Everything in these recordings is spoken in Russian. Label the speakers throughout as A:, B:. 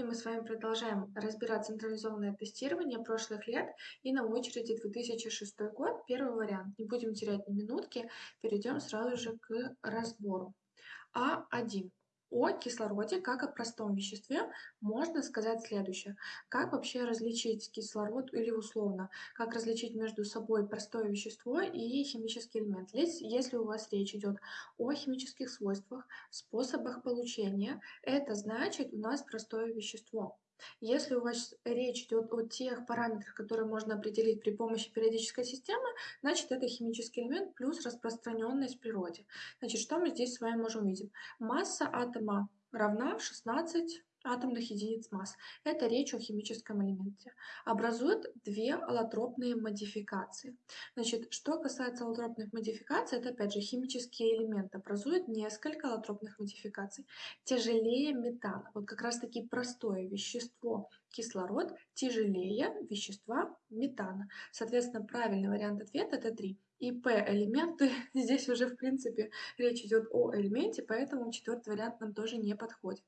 A: Сегодня мы с вами продолжаем разбирать централизованное тестирование прошлых лет и на очереди 2006 год, первый вариант. Не будем терять ни минутки, перейдем сразу же к разбору. А1 о кислороде как о простом веществе можно сказать следующее. Как вообще различить кислород или условно, как различить между собой простое вещество и химический элемент. Если у вас речь идет о химических свойствах, способах получения, это значит у нас простое вещество. Если у вас речь идет о тех параметрах, которые можно определить при помощи периодической системы, значит это химический элемент плюс распространенность в природе. Значит, что мы здесь с вами можем увидеть? Масса атома равна 16 атомных единиц масс. Это речь о химическом элементе. Образуют две аллотропные модификации. Значит, что касается аллотропных модификаций, это опять же химический элемент образует несколько аллотропных модификаций. Тяжелее метана. Вот как раз таки простое вещество кислород тяжелее вещества метана. Соответственно, правильный вариант ответа это 3. И P-элементы, здесь уже в принципе речь идет о элементе, поэтому четвертый вариант нам тоже не подходит.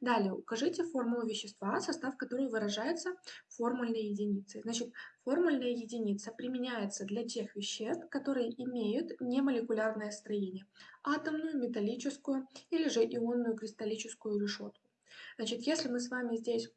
A: Далее, укажите формулу вещества, состав которого выражается формульной единицей. Значит, формульная единица применяется для тех веществ, которые имеют немолекулярное строение, атомную, металлическую или же ионную кристаллическую решетку. Значит, если мы с вами здесь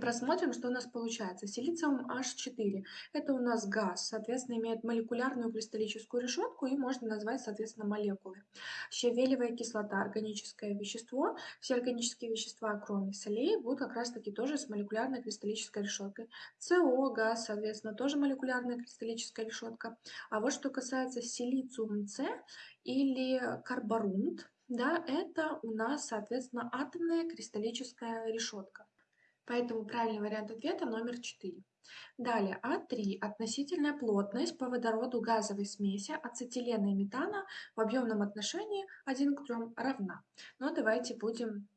A: Просмотрим, что у нас получается. Силициум H4 – это у нас газ, соответственно, имеет молекулярную кристаллическую решетку и можно назвать, соответственно, молекулы. Щавелевая кислота – органическое вещество. Все органические вещества, кроме солей, будут как раз-таки тоже с молекулярной кристаллической решеткой. СО, газ, соответственно, тоже молекулярная кристаллическая решетка. А вот что касается силициум С или карборунт, да, это у нас, соответственно, атомная кристаллическая решетка. Поэтому правильный вариант ответа номер 4. Далее, А3. Относительная плотность по водороду газовой смеси ацетилена и метана в объемном отношении 1 к 3 равна. Но давайте будем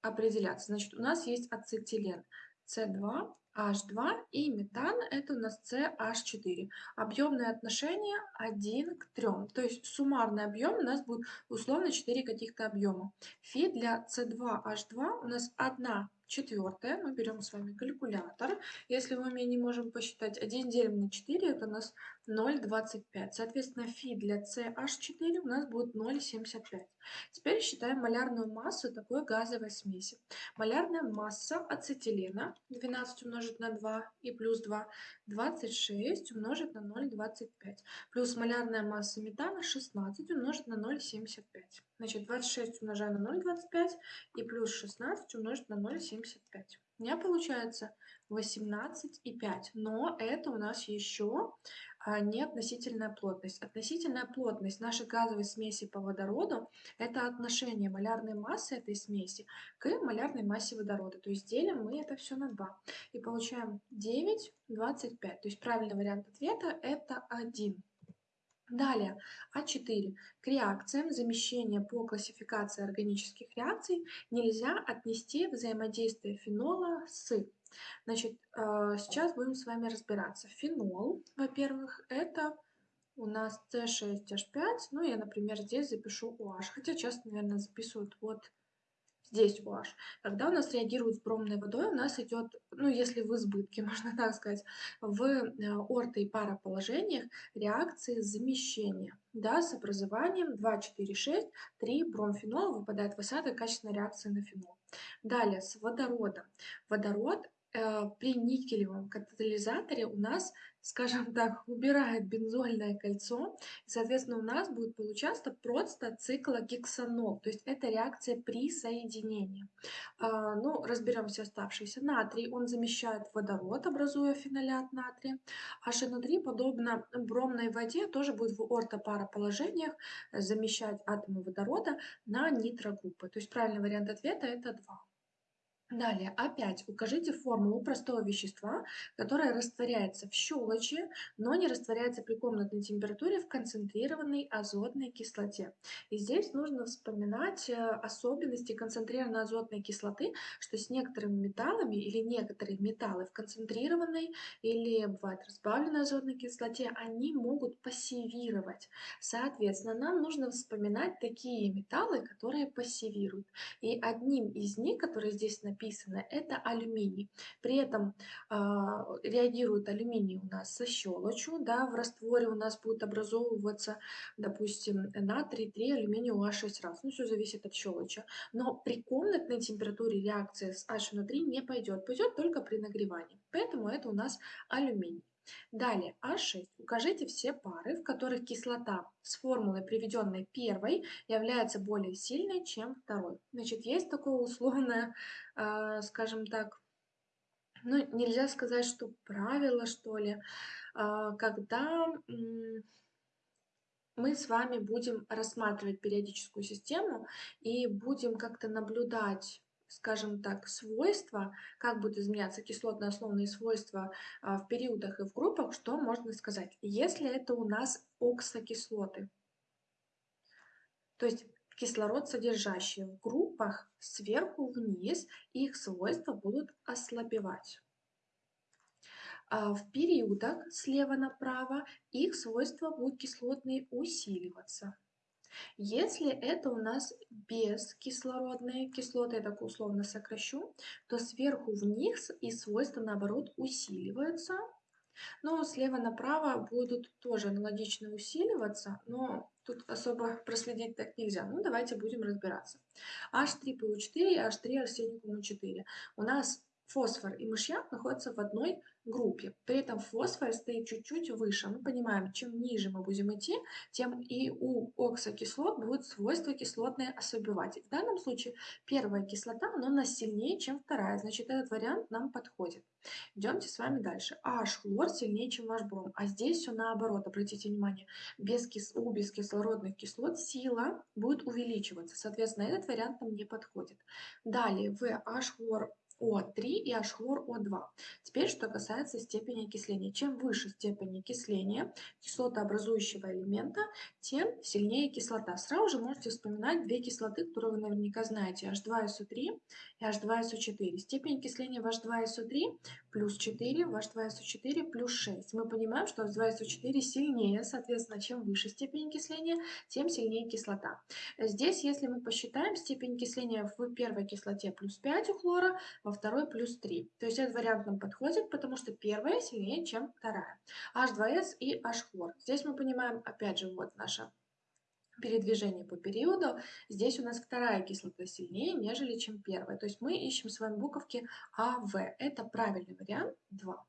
A: определяться. Значит, у нас есть ацетилен С2, H2 и метан это у нас CH4. Объемное отношение 1 к 3. То есть суммарный объем у нас будет условно 4 каких-то объема. Фи для C2H2 у нас 1 Четвертое, мы берем с вами калькулятор. Если мы не можем посчитать 1 делим на 4, это у нас 0,25. Соответственно, фи для CH4 у нас будет 0,75. Теперь считаем малярную массу такой газовой смеси. Малярная масса ацетилена 12 умножить на 2 и плюс 2, 26 умножить на 0,25. Плюс малярная масса метана 16 умножить на 0,75. Значит, 26 умножаем на 0,25 и плюс 16 умножить на 0,75. У меня получается 18,5. Но это у нас еще не относительная плотность. Относительная плотность нашей газовой смеси по водороду – это отношение малярной массы этой смеси к малярной массе водорода. То есть делим мы это все на 2. И получаем 9,25. То есть правильный вариант ответа – это 1. Далее, А4. К реакциям замещения по классификации органических реакций нельзя отнести взаимодействие фенола с. Значит, э, сейчас будем с вами разбираться. Фенол, во-первых, это у нас С6H5. Ну, я, например, здесь запишу OH. Хотя часто, наверное, записывают вот здесь OH. Когда у нас реагирует с бромной водой, у нас идет, ну если в избытке, можно так сказать, в э, орто- и пароположениях реакции замещения. Да, с образованием 2, 4, 6, 3 бромфенола выпадает в осадок качественной реакции на фенол. Далее, с водородом. Водород при никелевом катализаторе у нас, скажем так, убирает бензольное кольцо, и, соответственно, у нас будет получаться просто циклогексанол, то есть это реакция присоединения. А, ну, разберемся оставшиеся. Натрий, он замещает водород, образуя фенолят натрия. HNO3, подобно бромной воде, тоже будет в ортопароположениях замещать атомы водорода на нитрогруппы. То есть правильный вариант ответа это 2. Далее, опять укажите формулу простого вещества, которое растворяется в щелочи, но не растворяется при комнатной температуре в концентрированной азотной кислоте. И здесь нужно вспоминать э, особенности концентрированной азотной кислоты, что с некоторыми металлами или некоторые металлы в концентрированной или бывает разбавленной азотной кислоте, они могут пассивировать. Соответственно, нам нужно вспоминать такие металлы, которые пассивируют. И одним из них, который здесь написан, написано, это алюминий. При этом э, реагирует алюминий у нас со щелочью, да, в растворе у нас будет образовываться, допустим, натрий 3, алюминий OH6 раз. Ну, все зависит от щелочи. Но при комнатной температуре реакция с HNO3 не пойдет, пойдет только при нагревании. Поэтому это у нас алюминий. Далее, А6. Укажите все пары, в которых кислота с формулой, приведенной первой, является более сильной, чем второй. Значит, есть такое условное, э, скажем так, ну, нельзя сказать, что правило, что ли, э, когда мы с вами будем рассматривать периодическую систему и будем как-то наблюдать скажем так, свойства, как будут изменяться кислотно-основные свойства а, в периодах и в группах, что можно сказать? Если это у нас оксокислоты, то есть кислород, содержащие в группах сверху вниз, их свойства будут ослабевать. А в периодах слева направо их свойства будут кислотные усиливаться. Если это у нас бескислородные кислоты, я так условно сокращу, то сверху вниз и свойства наоборот усиливаются. Но слева направо будут тоже аналогично усиливаться, но тут особо проследить так нельзя. Ну, давайте будем разбираться. H3PO4 и H3 арсеникум 4 У нас фосфор и мышьяк находятся в одной группе. При этом фосфор стоит чуть-чуть выше. Мы понимаем, чем ниже мы будем идти, тем и у оксокислот будут свойства кислотные ослабевать. В данном случае первая кислота, она у нас сильнее, чем вторая. Значит, этот вариант нам подходит. Идемте с вами дальше. H-хлор сильнее, чем ваш бром. А здесь все наоборот. Обратите внимание, без кис... у бескислородных кислот сила будет увеличиваться. Соответственно, этот вариант нам не подходит. Далее, в H-хлор о3 и H-хлор О2. Теперь, что касается степени окисления. Чем выше степень окисления кислотообразующего элемента, тем сильнее кислота. Сразу же можете вспоминать две кислоты, которые вы наверняка знаете. H2SO3 и H2SO4. Степень окисления в H2SO3 плюс 4, в H2SO4 плюс 6. Мы понимаем, что H2SO4 сильнее, соответственно, чем выше степень окисления, тем сильнее кислота. Здесь, если мы посчитаем степень окисления в первой кислоте плюс 5 у хлора, во второй плюс 3. То есть этот вариант нам подходит, потому что первая сильнее, чем вторая. H2S и H-хлор. Здесь мы понимаем, опять же, вот наше передвижение по периоду. Здесь у нас вторая кислота сильнее, нежели чем первая. То есть мы ищем с вами буковки АВ. Это правильный вариант 2.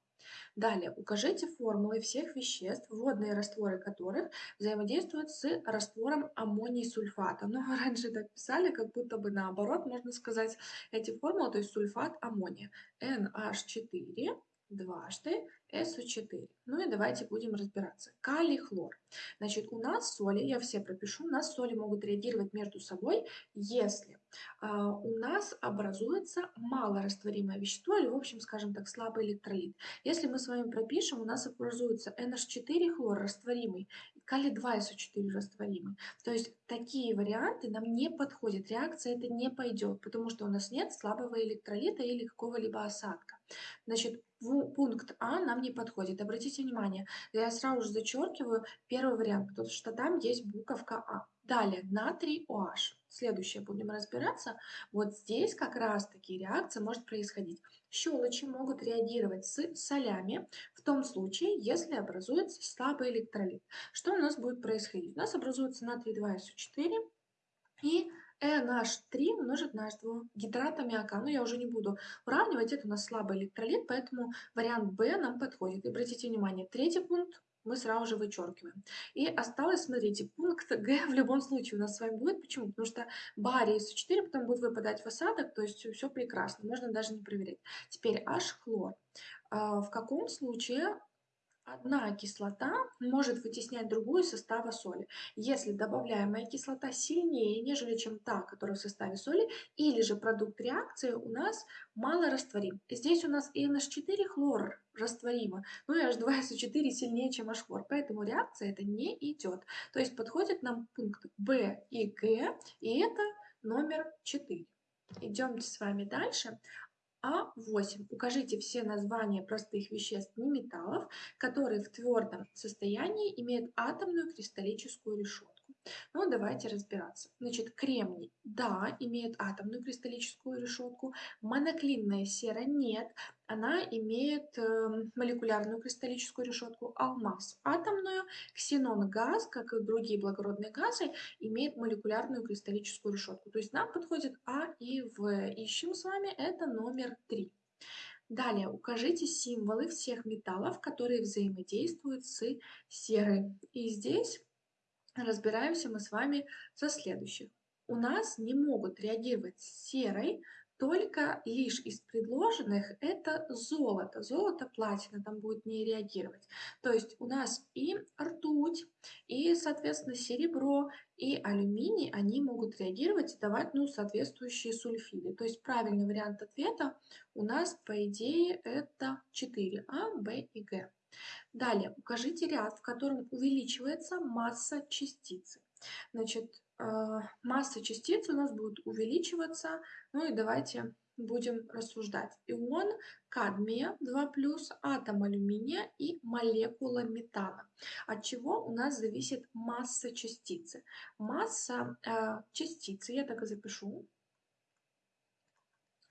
A: Далее, укажите формулы всех веществ, водные растворы которых взаимодействуют с раствором аммоний сульфата. Но раньше так писали, как будто бы наоборот, можно сказать, эти формулы, то есть сульфат аммония. NH4 дважды SO4. Ну и давайте будем разбираться. Калий, хлор. Значит, у нас соли, я все пропишу, у нас соли могут реагировать между собой, если а, у нас образуется малорастворимое вещество, или, в общем, скажем так, слабый электролит. Если мы с вами пропишем, у нас образуется NH4 хлор растворимый, калий-2 SO4 растворимый. То есть такие варианты нам не подходят, реакция это не пойдет, потому что у нас нет слабого электролита или какого-либо осадка. Значит, пункт А нам не подходит. Обратите внимание, я сразу же зачеркиваю первый вариант, потому что там есть буковка А. Далее, натрий OH. Следующее будем разбираться. Вот здесь как раз-таки реакция может происходить. Щелочи могут реагировать с солями в том случае, если образуется слабый электролит. Что у нас будет происходить? У нас образуется натрий 2SO4 и NH3 умножить на H2 гидрат аммиака. Но я уже не буду уравнивать, это у нас слабый электролит, поэтому вариант B нам подходит. И обратите внимание, третий пункт мы сразу же вычеркиваем. И осталось, смотрите, пункт Г в любом случае у нас с вами будет. Почему? Потому что барий СО4 потом будет выпадать в осадок, то есть все, прекрасно, можно даже не проверять. Теперь H-хлор. А, в каком случае Одна кислота может вытеснять другую из состава соли, если добавляемая кислота сильнее, нежели чем та, которая в составе соли, или же продукт реакции у нас мало растворим. Здесь у нас и NH4 хлор растворимо, ну и H2SO4 сильнее, чем H-хлор, поэтому реакция это не идет. То есть подходит нам пункт B и Г, и это номер 4. Идемте с вами дальше. А8. Укажите все названия простых веществ неметаллов, которые в твердом состоянии имеют атомную кристаллическую решетку. Ну, давайте разбираться. Значит, кремний, да, имеет атомную кристаллическую решетку. Моноклинная сера нет, она имеет э, молекулярную кристаллическую решетку. Алмаз атомную, ксенон газ, как и другие благородные газы, имеет молекулярную кристаллическую решетку. То есть нам подходит А и В. Ищем с вами, это номер 3. Далее укажите символы всех металлов, которые взаимодействуют с серой. И здесь разбираемся мы с вами со следующих. У нас не могут реагировать с серой только лишь из предложенных это золото. Золото, платина там будет не реагировать. То есть у нас и ртуть, и, соответственно, серебро, и алюминий, они могут реагировать и давать ну, соответствующие сульфиды. То есть правильный вариант ответа у нас, по идее, это 4. А, Б и Г. Далее, укажите ряд, в котором увеличивается масса частицы. Значит, э, масса частицы у нас будет увеличиваться. Ну и давайте будем рассуждать. Ион кадмия 2+, атом алюминия и молекула метана. От чего у нас зависит масса частицы? Масса э, частицы, я так и запишу,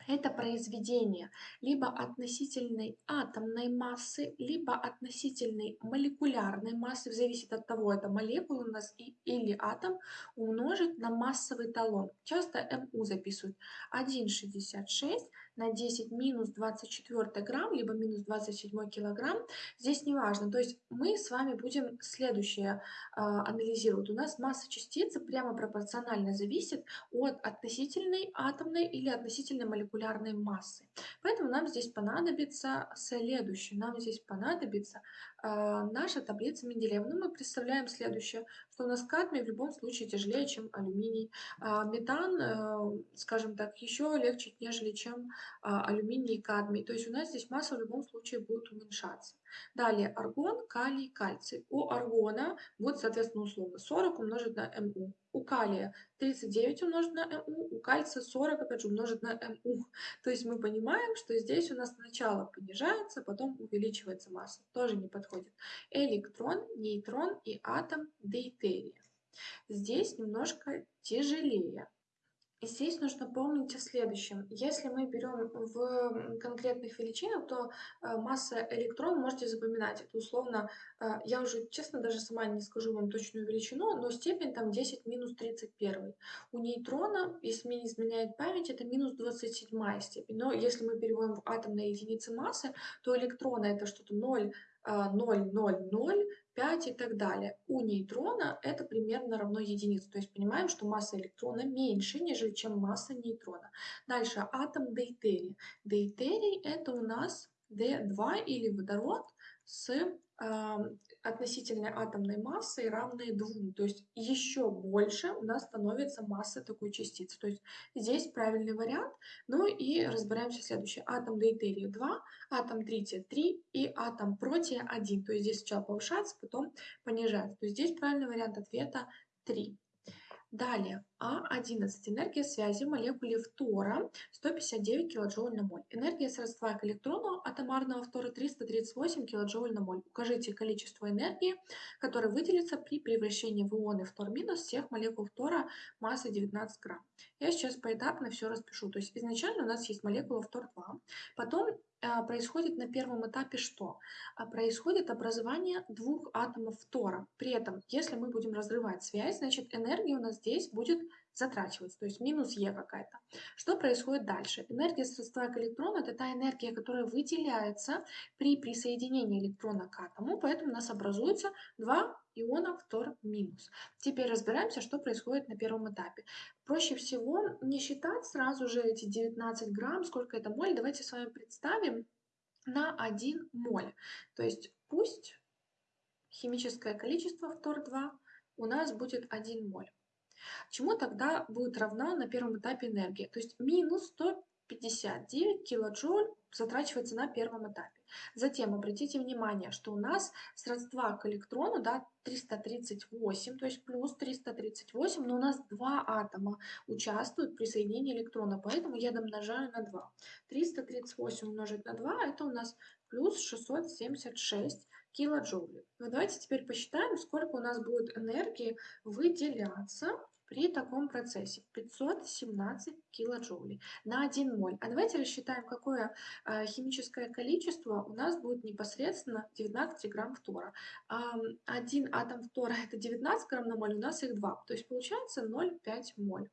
A: это произведение либо относительной атомной массы, либо относительной молекулярной массы, зависит от того, это молекула у нас или атом, умножить на массовый талон. Часто МУ записывают 1,66 на 10 минус 24 грамм, либо минус 27 килограмм. Здесь не важно. То есть мы с вами будем следующее э, анализировать. У нас масса частицы прямо пропорционально зависит от относительной атомной или относительной молекулярной массы. Поэтому нам здесь понадобится следующее. Нам здесь понадобится наша таблица Менделеева. Ну, мы представляем следующее, что у нас кадмий в любом случае тяжелее, чем алюминий. А метан, э, скажем так, еще легче, нежели чем а, алюминий и кадмий. То есть у нас здесь масса в любом случае будет уменьшаться. Далее аргон, калий, кальций. У аргона будет, соответственно, условно 40 умножить на МУ. У калия 39 умножить на МУ, у кальция 40, опять же, умножить на МУ. То есть мы понимаем, что здесь у нас сначала понижается, потом увеличивается масса. Тоже не подходит. Электрон, нейтрон и атом дейтерия. Здесь немножко тяжелее. И здесь нужно помнить о следующем. Если мы берем в конкретных величинах, то э, масса электрон можете запоминать. Это условно, э, я уже честно даже сама не скажу вам точную величину, но степень там 10 минус 31. У нейтрона, если мне не изменяет память, это минус 27 степень. Но если мы переводим в атомные единицы массы, то электрона это что-то 0, 0, 0, 0, 5 и так далее. У нейтрона это примерно равно единице. То есть понимаем, что масса электрона меньше, нежели чем масса нейтрона. Дальше атом дейтерия. Дейтерий это у нас D2 или водород с относительной атомной массой равной 2. То есть еще больше у нас становится масса такой частицы. То есть здесь правильный вариант. Ну и разбираемся следующее. Атом дейтерия 2, атом трития 3 и атом протия 1. То есть здесь сначала повышается, потом понижается. То есть здесь правильный вариант ответа 3. Далее, А11. Энергия связи в молекуле фтора 159 кJ на моль. Энергия сродства к электрону атомарного фтора 338 кJ на моль. Укажите количество энергии, которое выделится при превращении в ионы фтор-минус всех молекул фтора массой 19 грамм. Я сейчас поэтапно все распишу. То есть изначально у нас есть молекула фтор-2, потом а, происходит на первом этапе что? А, происходит образование двух атомов фтора. При этом, если мы будем разрывать связь, значит энергия у нас здесь будет затрачиваться, то есть минус Е какая-то. Что происходит дальше? Энергия средства к электрону – это та энергия, которая выделяется при присоединении электрона к атому, поэтому у нас образуется два иона фтор минус. Теперь разбираемся, что происходит на первом этапе. Проще всего не считать сразу же эти 19 грамм, сколько это моль. Давайте с вами представим на 1 моль. То есть пусть химическое количество фтор-2 у нас будет 1 моль. Чему тогда будет равна на первом этапе энергия? То есть минус 159 килоджоуль затрачивается на первом этапе. Затем обратите внимание, что у нас сродства к электрону да, 338, то есть плюс 338, но у нас два атома участвуют при соединении электрона, поэтому я домножаю на 2. 338 умножить на 2, это у нас плюс 676 килоджоулей. Ну, давайте теперь посчитаем, сколько у нас будет энергии выделяться при таком процессе 517 килоджоулей на 1 моль. А давайте рассчитаем, какое э, химическое количество у нас будет непосредственно 19 грамм фтора. Э, один атом фтора это 19 грамм на моль, у нас их 2, то есть получается 0,5 моль.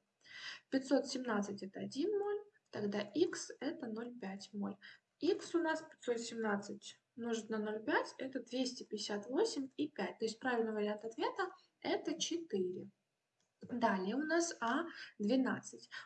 A: 517 это 1 моль, тогда x это 0,5 моль. x у нас 517 умножить на 0,5 это 258,5. То есть правильный вариант ответа это 4. Далее у нас А12.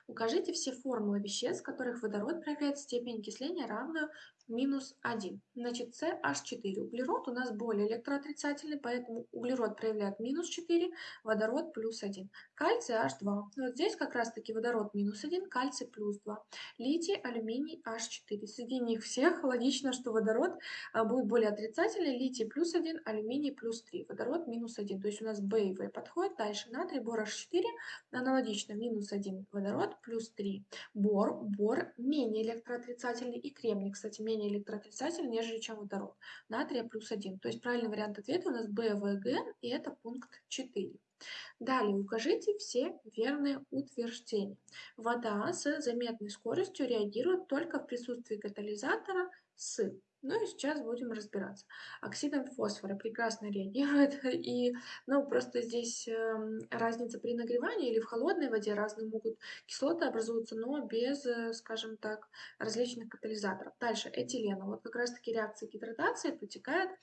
A: Укажите все формулы веществ, в которых водород проявляет степень окисления равную минус 1. Значит, CH4. Углерод у нас более электроотрицательный, поэтому углерод проявляет минус 4, водород плюс 1. Кальций H2. Вот здесь как раз-таки водород минус 1, кальций плюс 2. Литий, алюминий H4. Среди них всех логично, что водород а, будет более отрицательный. Литий плюс 1, алюминий плюс 3, водород минус 1. То есть у нас B и В подходит. Дальше натрий, бор H4. Аналогично минус 1 водород плюс 3. Бор, бор менее электроотрицательный и кремний, кстати, менее менее электроотрицательный, нежели чем водород. Натрия плюс 1. То есть правильный вариант ответа у нас БВГ, и это пункт 4. Далее укажите все верные утверждения. Вода с заметной скоростью реагирует только в присутствии катализатора с ну и сейчас будем разбираться. Оксидом фосфора прекрасно реагирует, и ну, просто здесь э, разница при нагревании или в холодной воде разные могут кислоты образуются, но без, э, скажем так, различных катализаторов. Дальше этилена. Вот как раз-таки реакция гидратации протекает э,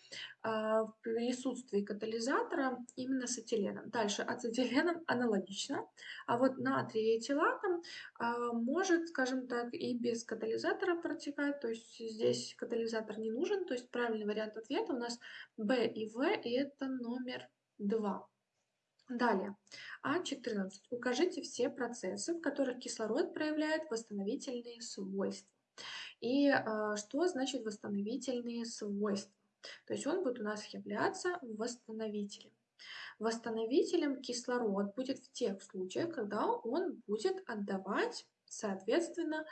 A: в присутствии катализатора именно с этиленом. Дальше ацетиленом аналогично, а вот натрий этилатом э, может, скажем так, и без катализатора протекать, то есть здесь катализатор калькулятор не нужен, то есть правильный вариант ответа у нас B и В, и это номер 2. Далее, А14. Укажите все процессы, в которых кислород проявляет восстановительные свойства. И э, что значит восстановительные свойства? То есть он будет у нас являться восстановителем. Восстановителем кислород будет в тех случаях, когда он будет отдавать соответственно,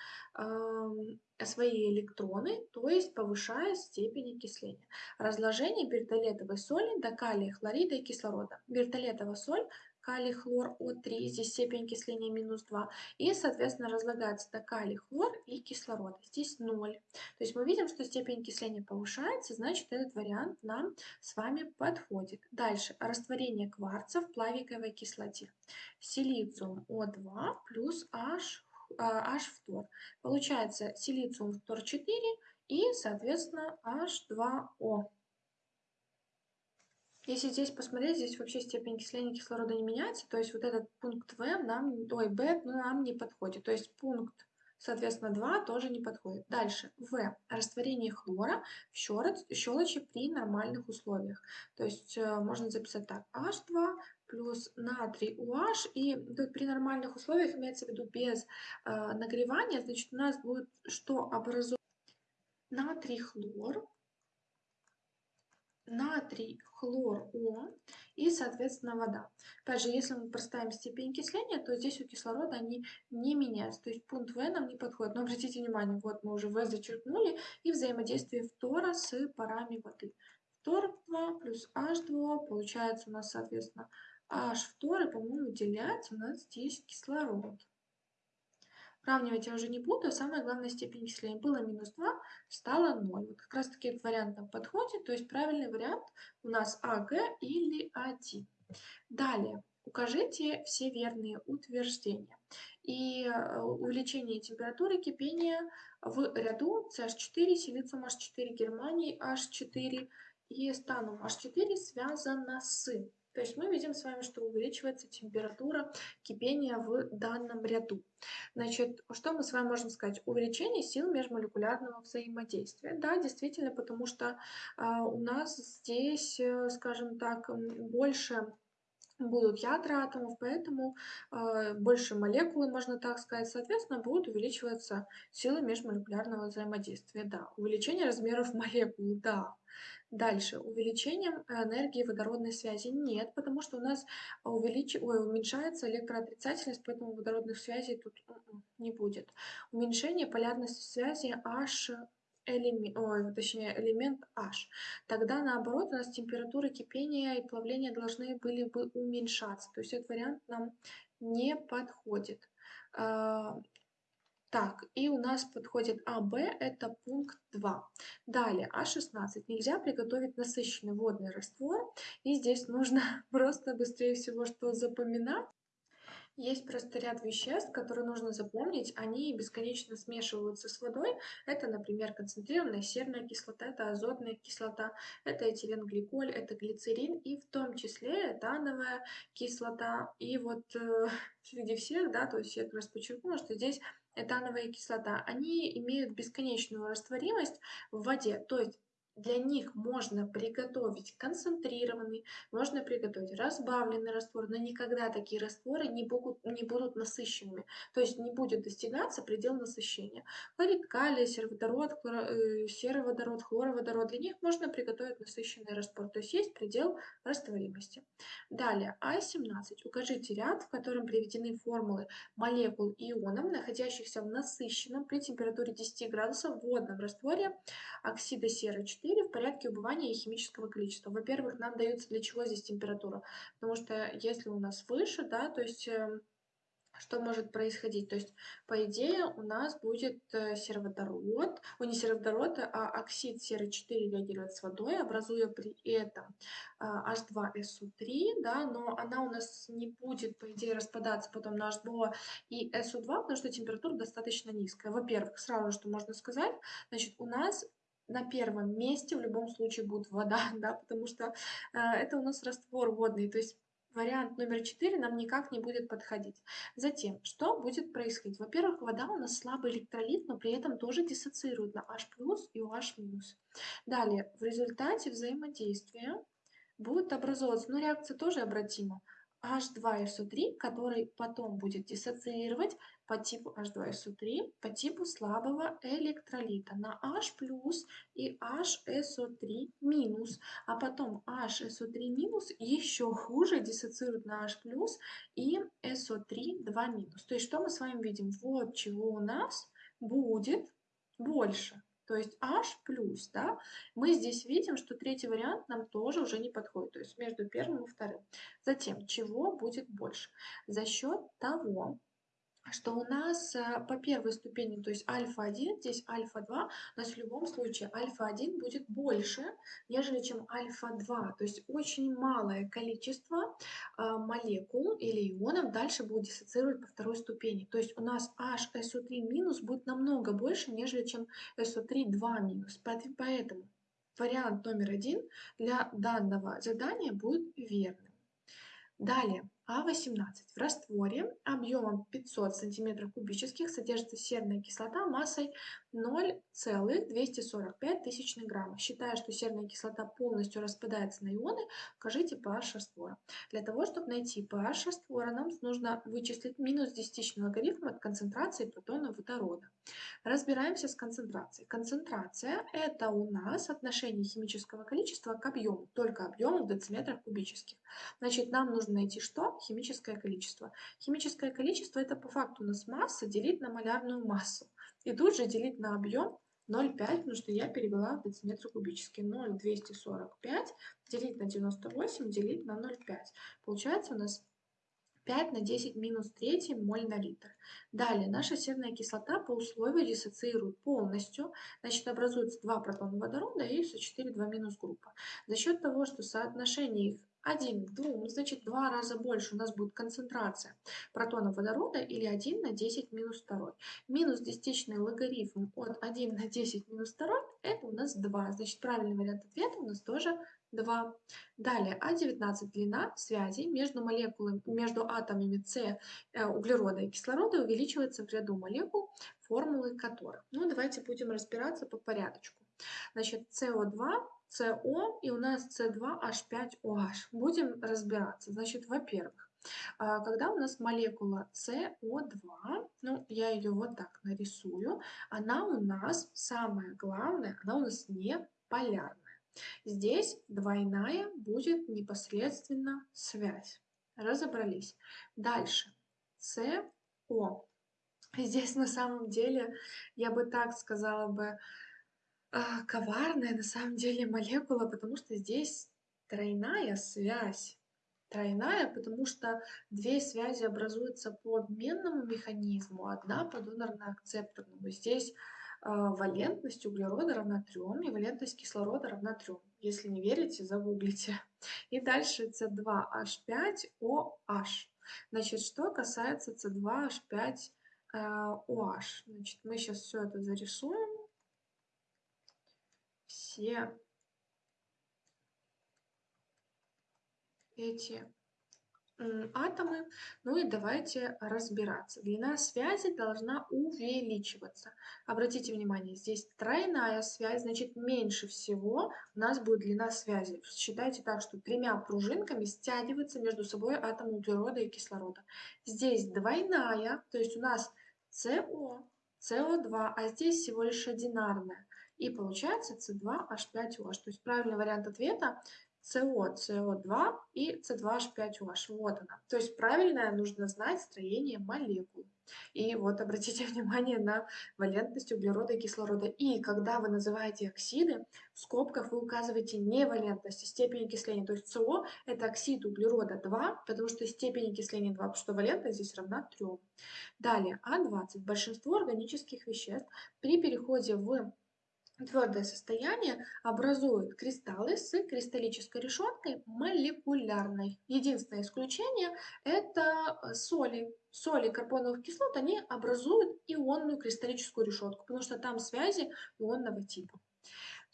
A: свои электроны, то есть повышая степень окисления. Разложение бертолетовой соли до калия, хлорида и кислорода. Бертолетовая соль калий, хлор О3, здесь степень окисления минус 2, и, соответственно, разлагается до калий, хлор и кислорода, здесь 0. То есть мы видим, что степень окисления повышается, значит, этот вариант нам с вами подходит. Дальше, растворение кварца в плавиковой кислоте. Силициум О2 плюс H H фтор. Получается силициум фтор 4 и, соответственно, H2O. Если здесь посмотреть, здесь вообще степень окисления кислорода не меняется, то есть вот этот пункт В нам, ой, Б нам не подходит. То есть пункт, соответственно, 2 тоже не подходит. Дальше, В. Растворение хлора в щелочи при нормальных условиях. То есть э, можно записать так, H2 плюс натрий UH, и тут при нормальных условиях имеется в виду без э, нагревания, значит у нас будет что образовать натрий хлор, натрий хлор О и, соответственно, вода. Опять же, если мы проставим степень окисления, то здесь у кислорода они не меняются. То есть пункт В нам не подходит. Но обратите внимание, вот мы уже В зачеркнули и взаимодействие фтора с парами воды. Фтор 2 плюс H2 получается у нас, соответственно, H2, по-моему, выделяется у нас здесь кислород. Сравнивать я уже не буду, самая главная степень окисления было минус 2, стало 0. Вот как раз таки этот вариант нам подходит, то есть правильный вариант у нас АГ или А1. Далее, укажите все верные утверждения. И э, увеличение температуры кипения в ряду CH4, силициум H4, Германии H4 и станом H4 связано с то есть мы видим с вами, что увеличивается температура кипения в данном ряду. Значит, что мы с вами можем сказать? Увеличение сил межмолекулярного взаимодействия. Да, действительно, потому что э, у нас здесь, э, скажем так, больше будут ядра атомов, поэтому э, больше молекулы, можно так сказать, соответственно, будут увеличиваться силы межмолекулярного взаимодействия. Да, увеличение размеров молекул, да. Дальше, увеличением энергии водородной связи нет, потому что у нас увелич... Ой, уменьшается электроотрицательность, поэтому водородных связей тут м-м, не будет. Уменьшение полярности связи H элемент, ой, точнее элемент H. Тогда наоборот у нас температура кипения и плавления должны были бы уменьшаться. То есть этот вариант нам не подходит. А, так, и у нас подходит АБ, это пункт 2. Далее, А16. Нельзя приготовить насыщенный водный раствор. И здесь нужно просто быстрее всего что запоминать. Есть просто ряд веществ, которые нужно запомнить. Они бесконечно смешиваются с водой. Это, например, концентрированная серная кислота, это азотная кислота, это этиленгликоль, это глицерин и в том числе этановая кислота. И вот э, среди всех, да, то есть я как раз подчеркнула, что здесь этановая кислота, они имеют бесконечную растворимость в воде. То есть для них можно приготовить концентрированный, можно приготовить разбавленный раствор, но никогда такие растворы не будут, не будут насыщенными. То есть не будет достигаться предел насыщения. Хлорид калия, сероводород, хлоро, э, сероводород, хлороводород, для них можно приготовить насыщенный раствор. То есть есть предел растворимости. Далее, А17. Укажите ряд, в котором приведены формулы молекул ионов, находящихся в насыщенном при температуре 10 градусов водном растворе оксида серы 4 4 в порядке убывания и химического количества. Во-первых, нам дается для чего здесь температура? Потому что если у нас выше, да, то есть эм, что может происходить? То есть, по идее, у нас будет э, сероводород, о, не сероводород, а оксид серы-4 реагирует с водой, образуя при этом H2SO3, да, но она у нас не будет, по идее, распадаться потом на H2 и SO2, потому что температура достаточно низкая. Во-первых, сразу что можно сказать, значит, у нас на первом месте в любом случае будет вода, да, потому что э, это у нас раствор водный, то есть вариант номер 4 нам никак не будет подходить. Затем, что будет происходить? Во-первых, вода у нас слабый электролит, но при этом тоже диссоциирует на H+, и OH-. Далее, в результате взаимодействия будет образовываться, но реакция тоже обратима, H2SO3, который потом будет диссоциировать по типу H2SO3 по типу слабого электролита на H и HSO3 минус, а потом HSO3 минус еще хуже диссоциирует на H и SO3 2 минус. То есть что мы с вами видим? Вот чего у нас будет больше. То есть H плюс, да, мы здесь видим, что третий вариант нам тоже уже не подходит, то есть между первым и вторым. Затем, чего будет больше? За счет того, что у нас э, по первой ступени, то есть альфа-1, здесь альфа-2, у нас в любом случае альфа-1 будет больше, нежели чем альфа-2. То есть очень малое количество э, молекул или ионов дальше будет диссоциировать по второй ступени. То есть у нас HSO3 минус будет намного больше, нежели чем SO3 2 минус. Поэтому вариант номер один для данного задания будет верным. Далее, А18. В растворе объемом 500 см кубических содержится серная кислота массой 0,245 тысячных грамма. Считая, что серная кислота полностью распадается на ионы, укажите pH раствора. Для того, чтобы найти pH раствора, нам нужно вычислить минус десятичный логарифм от концентрации протона водорода. Разбираемся с концентрацией. Концентрация – это у нас отношение химического количества к объему, только объему в дециметрах кубических. Значит, нам нужно найти что? Химическое количество. Химическое количество – это по факту у нас масса делить на малярную массу. И тут же делить на объем 0,5, потому что я перевела в дециметры кубические. 0,245 делить на 98 делить на 0,5. Получается у нас 5 на 10 минус 3 моль на литр. Далее, наша серная кислота по условию диссоциирует полностью, значит, образуется 2 протона водорода и СО4 2 минус группа. За счет того, что соотношение их 1 к 2, значит, 2 раза больше у нас будет концентрация протонов водорода или 1 на 10 минус 2. Минус десятичный логарифм от 1 на 10 минус 2 это у нас 2. Значит, правильный вариант ответа у нас тоже 2. Далее, А19 длина связей между молекулами, между атомами С э, углерода и кислорода увеличивается в ряду молекул, формулы которых. Ну, давайте будем разбираться по порядочку. Значит, СО2 СО и у нас С2H5OH. Будем разбираться. Значит, во-первых, а, когда у нас молекула СО2, ну, я ее вот так нарисую, она у нас, самое главное, она у нас не полярная. Здесь двойная будет непосредственно связь. Разобрались. Дальше. СО. Здесь на самом деле, я бы так сказала бы, коварная на самом деле молекула, потому что здесь тройная связь. Тройная, потому что две связи образуются по обменному механизму, одна по донорно-акцепторному. Здесь э, валентность углерода равна 3 и валентность кислорода равна 3. Если не верите, загуглите. И дальше C2H5OH. Значит, что касается C2H5OH. Э, Значит, мы сейчас все это зарисуем. Все эти атомы. Ну и давайте разбираться. Длина связи должна увеличиваться. Обратите внимание, здесь тройная связь, значит меньше всего у нас будет длина связи. Считайте так, что тремя пружинками стягиваются между собой атомы углерода и кислорода. Здесь двойная, то есть у нас СО, СО2, а здесь всего лишь одинарная. И получается С2H5OH. То есть правильный вариант ответа СО, СО2 и С2H5OH. Вот она. То есть правильное нужно знать строение молекул. И вот обратите внимание на валентность углерода и кислорода. И когда вы называете оксиды, в скобках вы указываете не валентность, а степень окисления. То есть СО – это оксид углерода 2, потому что степень окисления 2, потому что валентность здесь равна 3. Далее, А20. Большинство органических веществ при переходе в Твердое состояние образуют кристаллы с кристаллической решеткой молекулярной. Единственное исключение – это э, соли. Соли карбоновых кислот, они образуют ионную кристаллическую решетку, потому что там связи ионного типа.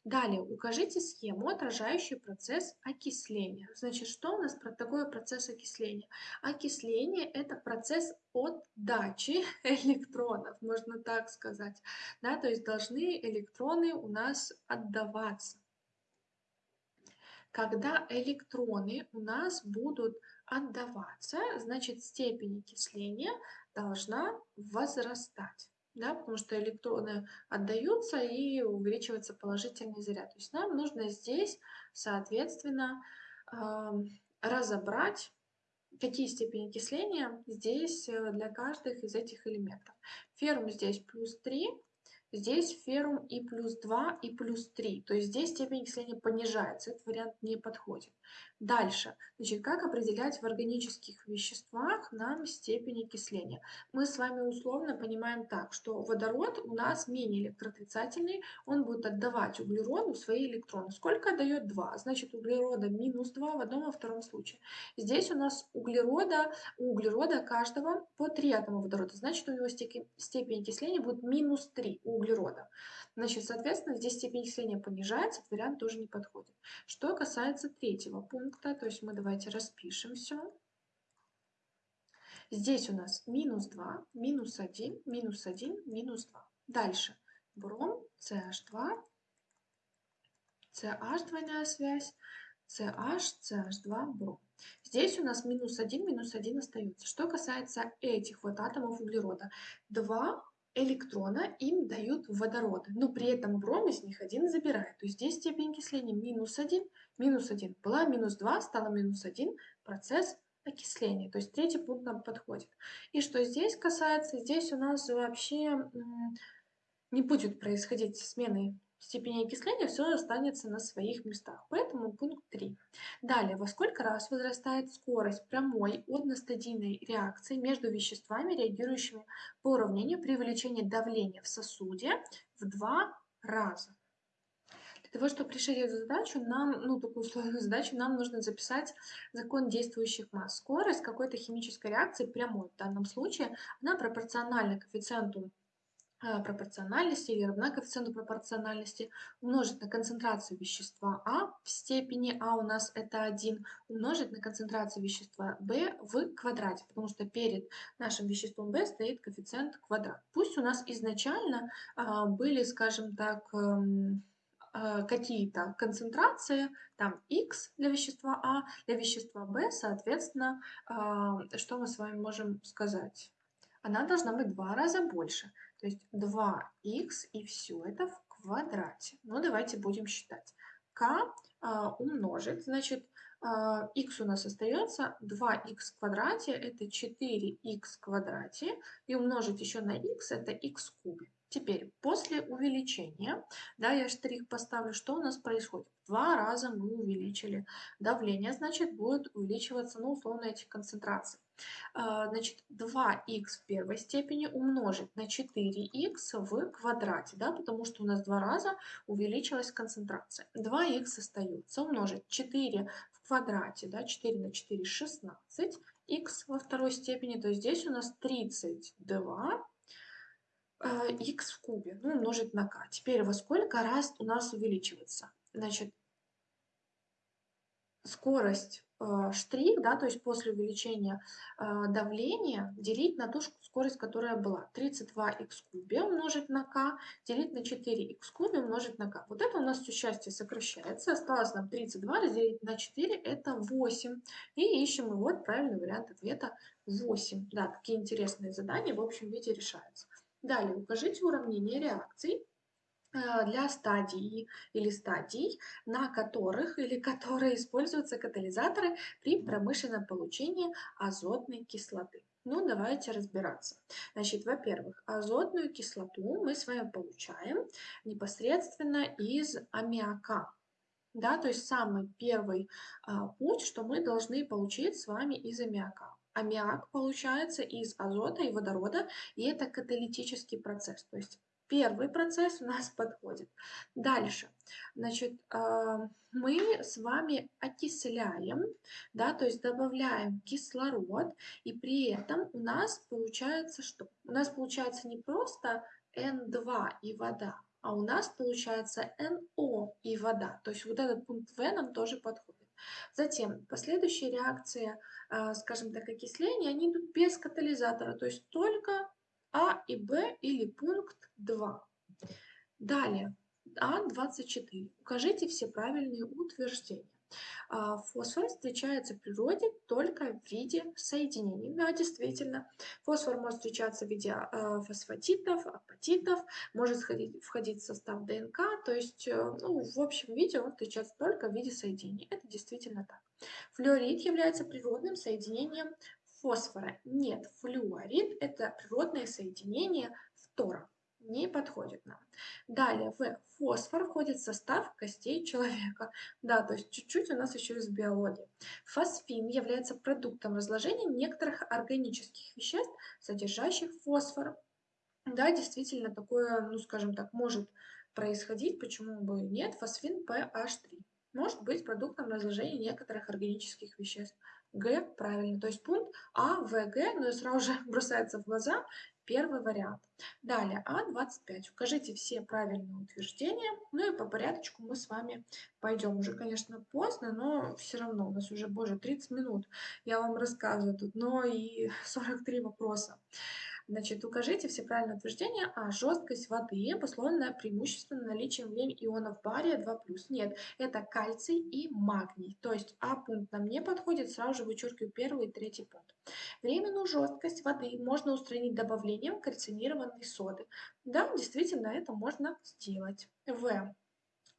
A: Далее, укажите схему, отражающую процесс окисления. Значит, что у нас про такой процесс окисления? Окисление – это процесс отдачи электронов, можно так сказать. Да, то есть должны электроны у нас отдаваться. Когда электроны у нас будут отдаваться, значит степень окисления должна возрастать да, потому что электроны отдаются и увеличивается положительный заряд. То есть нам нужно здесь, соответственно, разобрать, какие степени окисления здесь э, для каждых из этих элементов. Феррум здесь плюс 3, Здесь феррум и плюс 2, и плюс 3. То есть здесь степень окисления понижается. Этот вариант не подходит. Дальше. Значит, как определять в органических веществах нам степень окисления? Мы с вами условно понимаем так, что водород у нас менее электроотрицательный. Он будет отдавать углероду свои электроны. Сколько отдает 2? Значит, углерода минус 2 в одном и втором случае. Здесь у нас углерода, у углерода каждого по 3 атома водорода. Значит, у него степень окисления будет минус 3 у углерода. Значит, соответственно, здесь степень окисления понижается, вариант тоже не подходит. Что касается третьего пункта, то есть мы давайте распишем все. Здесь у нас минус 2, минус 1, минус 1, минус 2. Дальше бром, CH2, CH двойная связь, CH, CH2, бром. Здесь у нас минус 1, минус 1 остается. Что касается этих вот атомов углерода, 2 электрона им дают водород, но при этом бром из них один забирает. То есть здесь степень окисления минус 1, минус 1. Была минус 2, стала минус 1, процесс окисления. То есть третий пункт нам подходит. И что здесь касается, здесь у нас вообще не будет происходить смены степени окисления все останется на своих местах. Поэтому пункт 3. Далее, во сколько раз возрастает скорость прямой одностадийной реакции между веществами, реагирующими по уравнению при увеличении давления в сосуде в два раза. Для того, чтобы решить эту задачу, нам, ну, такую сложную задачу, нам нужно записать закон действующих масс. Скорость какой-то химической реакции прямой в данном случае, она пропорциональна коэффициенту пропорциональности или равна коэффициенту пропорциональности умножить на концентрацию вещества А в степени А у нас это 1 умножить на концентрацию вещества В в квадрате, потому что перед нашим веществом В стоит коэффициент квадрат. Пусть у нас изначально а, были, скажем так, эм, э, какие-то концентрации, там x для вещества А, для вещества В, соответственно, э, что мы с вами можем сказать? Она должна быть в два раза больше. То есть 2х и все это в квадрате. Ну, давайте будем считать. k а, умножить, значит, а, x у нас остается 2х в квадрате, это 4х в квадрате, и умножить еще на x, это x в. Теперь, после увеличения, да, я штрих поставлю, что у нас происходит? Два раза мы увеличили давление, значит, будет увеличиваться, ну, условно, эти концентрации. А, значит, 2х в первой степени умножить на 4х в квадрате, да, потому что у нас два раза увеличилась концентрация. 2х остается, умножить 4 в квадрате, да, 4 на 4 – 16, х во второй степени, то есть здесь у нас 32 x в кубе, ну, умножить на k. Теперь во сколько раз у нас увеличивается? Значит, скорость э, штрих, да, то есть после увеличения э, давления, делить на ту скорость, которая была. 32х кубе умножить на k, делить на 4х кубе умножить на k. Вот это у нас все счастье сокращается. Осталось нам 32 разделить на 4, это 8. И ищем, вот правильный вариант ответа 8. Да, такие интересные задания в общем виде решаются. Далее укажите уравнение реакций э, для стадии или стадий, на которых или которые используются катализаторы при промышленном получении азотной кислоты. Ну, давайте разбираться. Значит, во-первых, азотную кислоту мы с вами получаем непосредственно из аммиака. Да, то есть самый первый а, путь, что мы должны получить с вами из аммиака аммиак получается из азота и водорода, и это каталитический процесс. То есть первый процесс у нас подходит. Дальше, значит, а, мы с вами окисляем, да, то есть добавляем кислород, и при этом у нас получается что? У нас получается не просто N2 и вода, а у нас получается NO и вода. То есть вот этот пункт В нам тоже подходит. Затем последующие реакции, а, скажем так, окисления, они идут без катализатора, то есть только А и Б или пункт 2. Далее, А24. Укажите все правильные утверждения. А, фосфор встречается в природе только в виде соединений. Да, действительно, фосфор может встречаться в виде а, фосфатитов, апатитов, может входить, входить в состав ДНК, то есть э, ну, в общем виде он встречается только в виде соединений. Это действительно так. Флюорид является природным соединением фосфора. Нет, флюорид – это природное соединение фтора не подходит нам. Далее, в фосфор входит в состав костей человека. Да, то есть чуть-чуть у нас еще из биологии. Фосфин является продуктом разложения некоторых органических веществ, содержащих фосфор. Да, действительно, такое, ну скажем так, может происходить, почему бы нет, фосфин PH3 может быть продуктом разложения некоторых органических веществ. Г правильно, то есть пункт А, В, Г, но сразу же бросается в глаза Первый вариант. Далее, А25. Укажите все правильные утверждения. Ну и по порядочку мы с вами пойдем. Уже, конечно, поздно, но все равно у нас уже, боже, 30 минут. Я вам рассказываю тут, но и 43 вопроса. Значит, укажите все правильные утверждения, а жесткость воды обусловлена преимущественно наличием в ней ионов бария 2+. Нет, это кальций и магний. То есть А пункт нам не подходит, сразу же вычеркиваю первый и третий пункт. Временную жесткость воды можно устранить добавлением кальцинированной соды. Да, действительно, это можно сделать. В.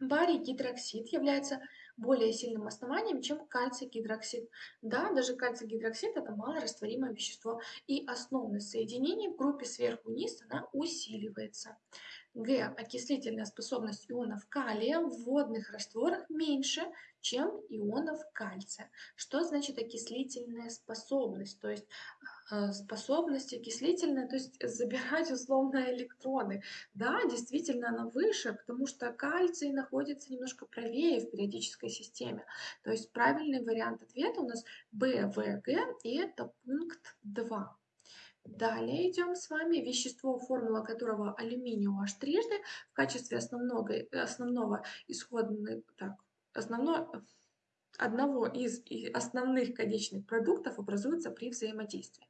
A: Барий гидроксид является более сильным основанием, чем кальций гидроксид. Да, даже кальций гидроксид это малорастворимое вещество, и основное соединение в группе сверху-вниз она усиливается. Г. Окислительная способность ионов калия в водных растворах меньше, чем ионов кальция. Что значит окислительная способность? То есть э, способность окислительная, то есть забирать условно электроны. Да, действительно она выше, потому что кальций находится немножко правее в периодической системе. То есть правильный вариант ответа у нас БВГ, и это пункт 2. Далее идем с вами вещество, формула которого алюминий OH трижды в качестве основного, основного исходного, так, основного, одного из основных конечных продуктов образуется при взаимодействии.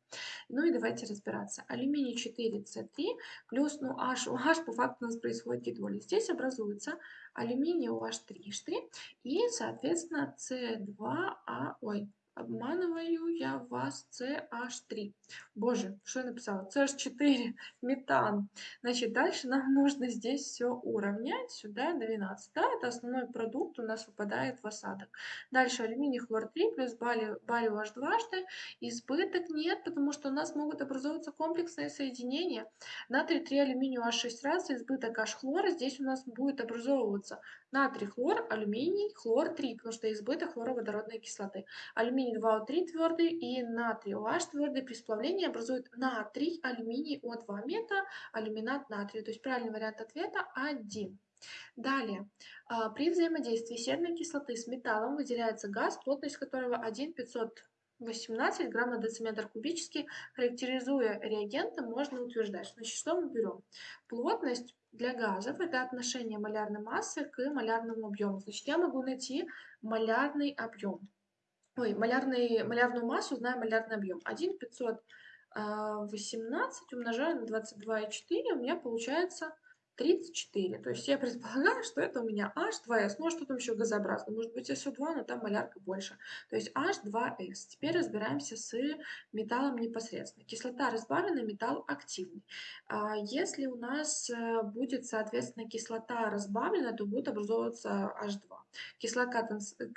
A: Ну и давайте разбираться. Алюминий 4С3 плюс ну, H, у H по факту у нас происходит гидролиз. Здесь образуется алюминий OH3 и, соответственно, С2А, ой, Обманываю я вас CH3. Боже, что я написала? CH4, метан. Значит, дальше нам нужно здесь все уравнять. Сюда 12. Да, это основной продукт у нас выпадает в осадок. Дальше алюминий хлор 3 плюс барий, H дважды. Избыток нет, потому что у нас могут образовываться комплексные соединения. Натрий 3 алюминию H6 раз, избыток H хлора. Здесь у нас будет образовываться натрий хлор, алюминий, хлор 3, потому что избыток хлороводородной кислоты. Алюминий 2О3 твердый и натрий OH твердый при сплавлении образуют натрий, алюминий О2 мета, алюминат натрия. То есть правильный вариант ответа 1. Далее, а, при взаимодействии серной кислоты с металлом выделяется газ, плотность которого 1,518 грамм на дециметр кубический. Характеризуя реагенты, можно утверждать. Значит, что мы берем? Плотность для газов это отношение малярной массы к малярному объему. Значит, я могу найти малярный объем. Ой, малярный, малярную массу, знаем малярный объем. 1 518 умножаю на 22,4, у меня получается 34. То есть я предполагаю, что это у меня H2S. Ну, а что там еще газообразно? Может быть, SO2, но там малярка больше. То есть H2S. Теперь разбираемся с металлом непосредственно. Кислота разбавлена, металл активный. А если у нас э, будет, соответственно, кислота разбавлена, то будет образовываться H2. Кислота,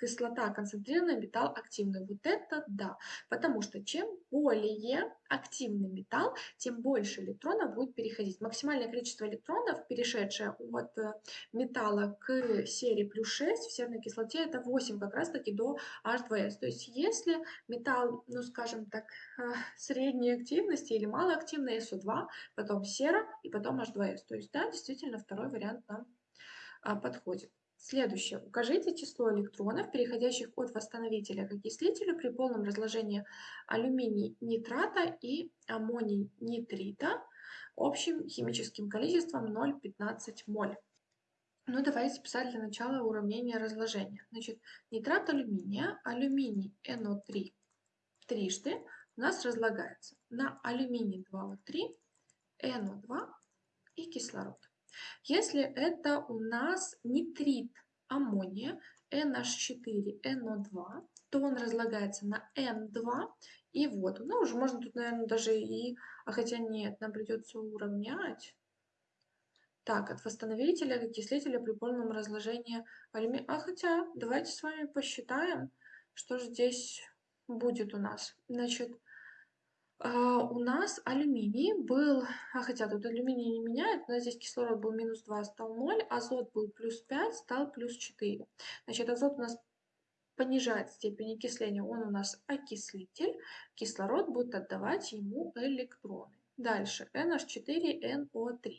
A: кислота концентрированная, металл активный. Вот это да. Потому что чем более активный металл, тем больше электронов будет переходить. Максимальное количество электронов, перешедшее от э, металла к серии плюс 6 в серной кислоте, это 8 как раз таки до H2S. То есть если металл, ну скажем так, э, средней активности или малоактивный SO2, потом сера и потом H2S. То есть да, действительно второй вариант нам а, подходит. Следующее. Укажите число электронов, переходящих от восстановителя к окислителю при полном разложении алюминий нитрата и аммоний нитрита общим химическим количеством 0,15 моль. Ну, давайте писать для начала уравнение разложения. Значит, нитрат алюминия, алюминий NO3 трижды у нас разлагается на алюминий 2O3, NO2 и кислород. Если это у нас нитрит аммония NH4NO2, то он разлагается на N2 и воду. Ну, уже можно тут, наверное, даже и... А хотя нет, нам придется уравнять. Так, от восстановителя к окислителя при полном разложении алюминия. А хотя, давайте с вами посчитаем, что же здесь будет у нас. Значит, а, у нас алюминий был, а хотя тут алюминий не меняет, нас здесь кислород был минус 2, стал 0, азот был плюс 5, стал плюс 4. Значит, азот у нас понижает степень окисления, он у нас окислитель, кислород будет отдавать ему электроны. Дальше NH4NO3.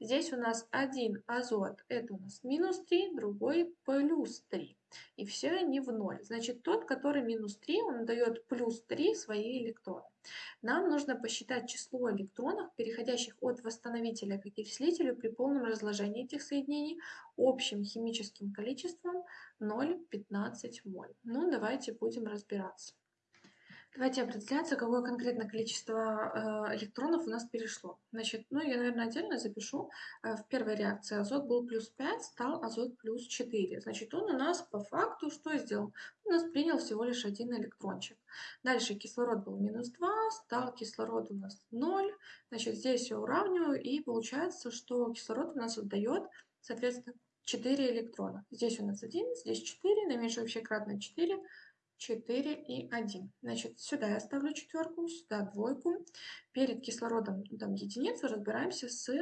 A: Здесь у нас один азот, это у нас минус 3, другой плюс 3. И все они в ноль. Значит, тот, который минус 3, он дает плюс 3 свои электроны. Нам нужно посчитать число электронов, переходящих от восстановителя к окислителю при полном разложении этих соединений общим химическим количеством 0,15 моль. Ну, давайте будем разбираться. Давайте определяться, какое конкретно количество э, электронов у нас перешло. Значит, ну я, наверное, отдельно запишу. Э, в первой реакции азот был плюс 5, стал азот плюс 4. Значит, он у нас по факту что сделал? У нас принял всего лишь один электрончик. Дальше кислород был минус 2, стал кислород у нас 0. Значит, здесь я уравниваю, и получается, что кислород у нас отдает, соответственно, 4 электрона. Здесь у нас 1, здесь 4, наименьшее общее кратное 4, 4 и 1. Значит, сюда я ставлю четверку, сюда двойку. Перед кислородом там единицу разбираемся с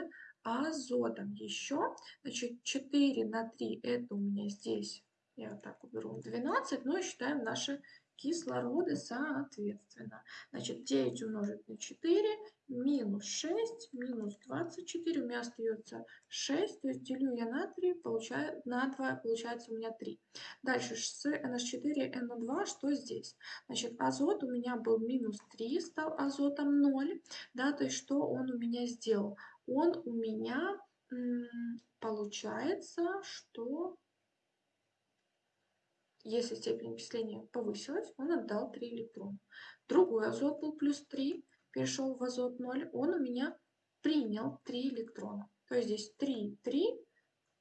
A: азотом. Еще, значит, 4 на 3 это у меня здесь, я так уберу, 12. Ну и считаем наши кислороды соответственно. Значит, 9 умножить на 4 минус 6 минус 24. У меня остается 6, то есть делю я на 3, получаю, на 2, получается у меня 3. Дальше с NH4, NO2, что здесь? Значит, азот у меня был минус 3, стал азотом 0. Да, то есть что он у меня сделал? Он у меня получается, что если степень окисления повысилась, он отдал 3 электрона. Другой азот был плюс 3, перешел в азот 0, он у меня принял 3 электрона. То есть здесь 3, 3,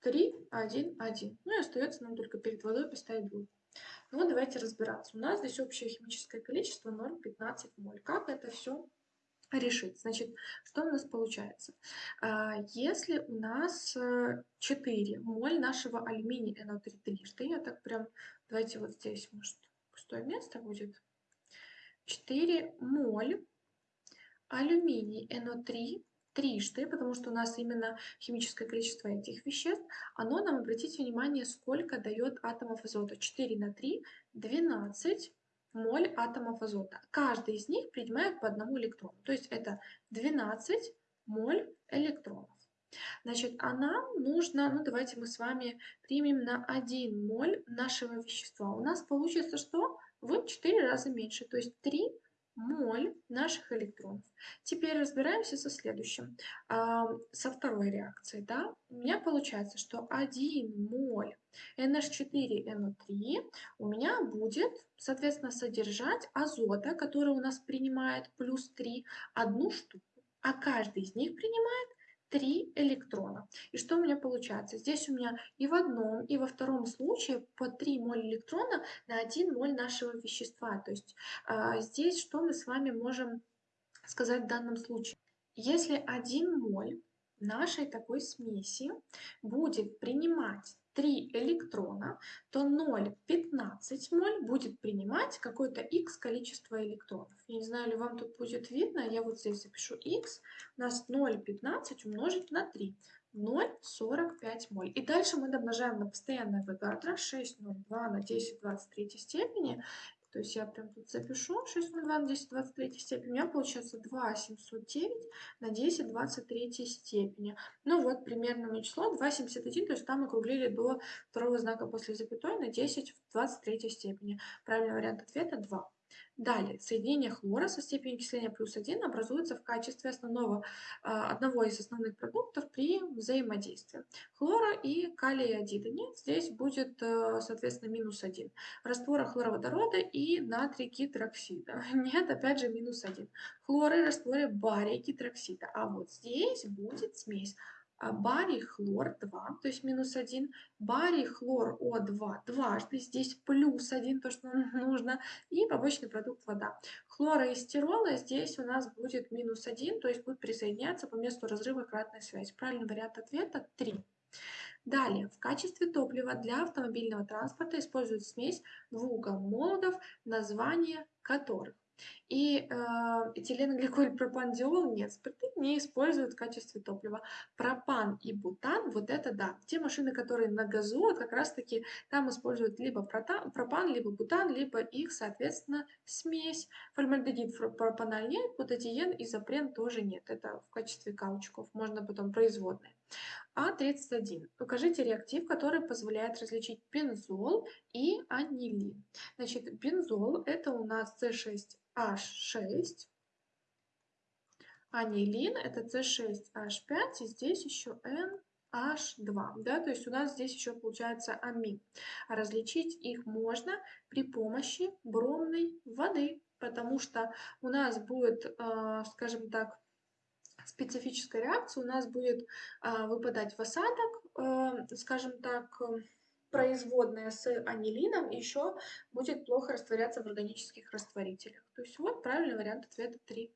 A: 3, 1, 1. Ну и остается нам только перед водой поставить двойку. Ну, давайте разбираться. У нас здесь общее химическое количество 0,15 моль. Как это все решить. Значит, что у нас получается? А, если у нас 4 э, моль нашего алюминия NO3 трижды, я так прям, давайте вот здесь, может, пустое место будет. 4 моль алюминий NO3 трижды, потому что у нас именно химическое количество этих веществ, оно нам, обратите внимание, сколько дает атомов азота. 4 на 3, 12 моль атомов азота. Каждый из них принимает по одному электрону. То есть это 12 моль электронов. Значит, а нам нужно, ну давайте мы с вами примем на 1 моль нашего вещества. У нас получится что? В 4 раза меньше, то есть 3 моль наших электронов. Теперь разбираемся со следующим, со второй реакцией. Да? У меня получается, что 1 моль NH4NO3 у меня будет, соответственно, содержать азота, который у нас принимает плюс 3, одну штуку. А каждый из них принимает 3 электрона. И что у меня получается? Здесь у меня и в одном, и во втором случае по 3 моль электрона на 1 моль нашего вещества. То есть э, здесь что мы с вами можем сказать в данном случае? Если 1 моль нашей такой смеси будет принимать 3 электрона, то 0,15 моль будет принимать какое-то x количество электронов. Я не знаю, ли вам тут будет видно, я вот здесь запишу x, у нас 0,15 умножить на 3. 0,45 моль. И дальше мы домножаем на постоянное Авогадро 6,02 на 10 23 степени. То есть я прям тут запишу 6,02 на 10 23 степени. У меня получается 2,709 на 10 23 степени. Ну вот примерное число 2,71, то есть там округлили до второго знака после запятой на 10 в 23 степени. Правильный вариант ответа 2. Далее, соединение хлора со степенью окисления плюс 1 образуется в качестве основного, а, одного из основных продуктов при взаимодействии. Хлора и калия нет, здесь будет, э, соответственно, минус 1. Раствора хлороводорода и натрий гидроксида нет, опять же, минус 1. Хлоры растворе бария гидроксида, а вот здесь будет смесь барий хлор 2, то есть минус 1, барий хлор О2 дважды, здесь плюс 1, то, что нам нужно, и побочный продукт вода. Хлора и стирола здесь у нас будет минус 1, то есть будет присоединяться по месту разрыва кратная связь. Правильный вариант ответа 3. Далее, в качестве топлива для автомобильного транспорта используют смесь двух молодов, название которых и э, этиленгликоль пропандиол нет, спирты не используют в качестве топлива. Пропан и бутан, вот это да. Те машины, которые на газу, вот как раз таки там используют либо пропан, либо бутан, либо их, соответственно, смесь. Формальдегид пропаноль нет, бутадиен и запрен тоже нет. Это в качестве каучуков, можно потом производные. А31. Укажите реактив, который позволяет различить бензол и анилин. Значит, бензол это у нас C6H6, анилин это C6H5, и здесь еще NH2, да, то есть у нас здесь еще получается амин. А различить их можно при помощи бромной воды, потому что у нас будет, э, скажем так, специфическая реакция, у нас будет а, выпадать в осадок, а, скажем так, производная с анилином еще будет плохо растворяться в органических растворителях. То есть вот правильный вариант ответа 3.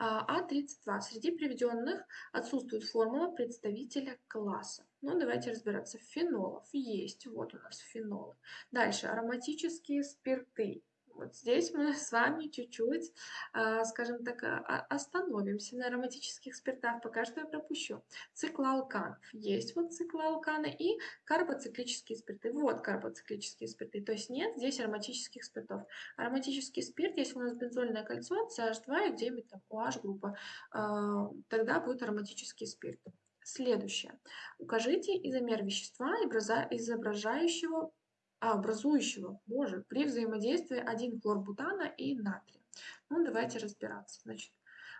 A: А32. Среди приведенных отсутствует формула представителя класса. Ну, давайте разбираться. Фенолов есть. Вот у нас фенолы. Дальше. Ароматические спирты. Вот здесь мы с вами чуть-чуть, а, скажем так, а, остановимся на ароматических спиртах, пока что я пропущу. Циклоалканов. Есть вот циклоалканы и карбоциклические спирты. Вот карбоциклические спирты. То есть нет здесь ароматических спиртов. Ароматический спирт, если у нас бензольное кольцо, CH2 и где-нибудь там OH группа, а, тогда будет ароматический спирт. Следующее. Укажите изомер вещества, изображающего а, образующего, боже, при взаимодействии 1 хлорбутана и натрия. Ну, давайте разбираться. Значит,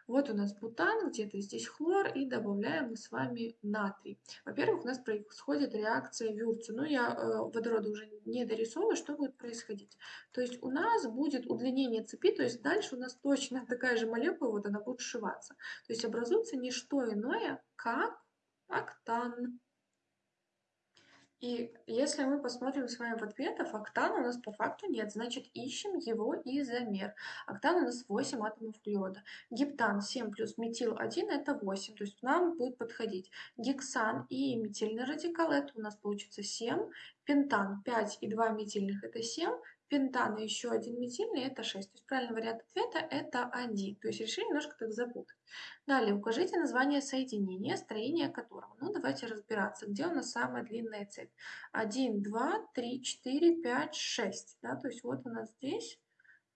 A: вот у нас бутан, где-то здесь хлор, и добавляем мы с вами натрий. Во-первых, у нас происходит реакция Вюрца. Ну, я э, водорода уже не дорисовываю, что будет происходить. То есть у нас будет удлинение цепи, то есть дальше у нас точно такая же молекула, вот она будет сшиваться. То есть образуется не что иное, как октан. И если мы посмотрим с вами в ответах, октана у нас по факту нет, значит ищем его изомер. Октан у нас 8 атомов углерода. Гептан 7 плюс метил 1 это 8, то есть нам будет подходить. Гексан и метильный радикал это у нас получится 7. Пентан 5 и 2 метильных это 7 пентан и еще один метильный это 6. То есть правильный вариант ответа это 1. То есть решили немножко так запутать. Далее укажите название соединения, строение которого. Ну давайте разбираться, где у нас самая длинная цепь. 1, 2, 3, 4, 5, 6. Да? То есть вот у нас здесь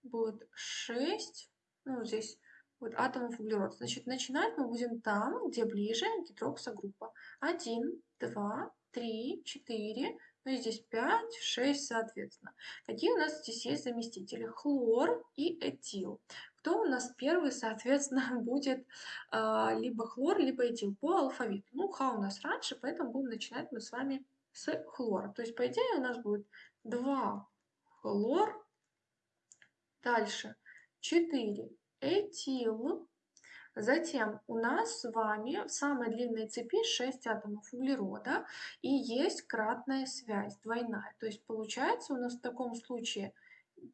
A: будет 6, ну здесь вот атомов углерода. Значит, начинать мы будем там, где ближе гидроксогруппа. 1, 2, 3, 4, ну и здесь 5, 6 соответственно. Какие у нас здесь есть заместители? Хлор и этил. Кто у нас первый, соответственно, будет э, либо хлор, либо этил по алфавиту. Ну, ха у нас раньше, поэтому будем начинать мы с вами с хлора. То есть, по идее, у нас будет 2 хлор, дальше 4 этил, Затем у нас с вами в самой длинной цепи 6 атомов углерода и есть кратная связь, двойная. То есть получается у нас в таком случае,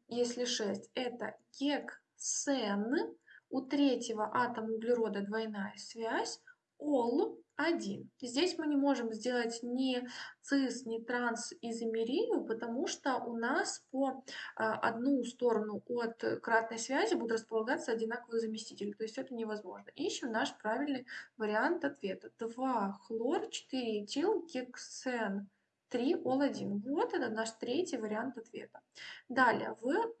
A: если 6, это гексен, у третьего атома углерода двойная связь, ол 1. Здесь мы не можем сделать ни цис, ни трансизомерию, потому что у нас по а, одну сторону от кратной связи будут располагаться одинаковые заместители. То есть это невозможно. Ищем наш правильный вариант ответа. 2 хлор, 4 этил, гексен. 3 ол-1. Вот это наш третий вариант ответа. Далее, в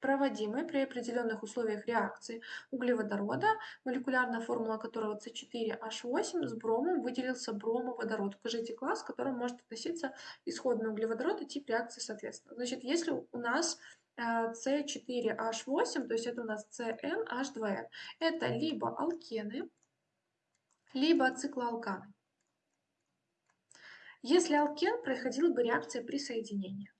A: проводимой при определенных условиях реакции углеводорода, молекулярная формула которого С4H8, с бромом выделился бромоводород. Укажите класс, к которому может относиться исходный углеводород и тип реакции соответственно. Значит, если у нас C4H8, то есть это у нас CnH2n, это либо алкены, либо циклоалканы. Если алкен, происходила бы реакция при соединении.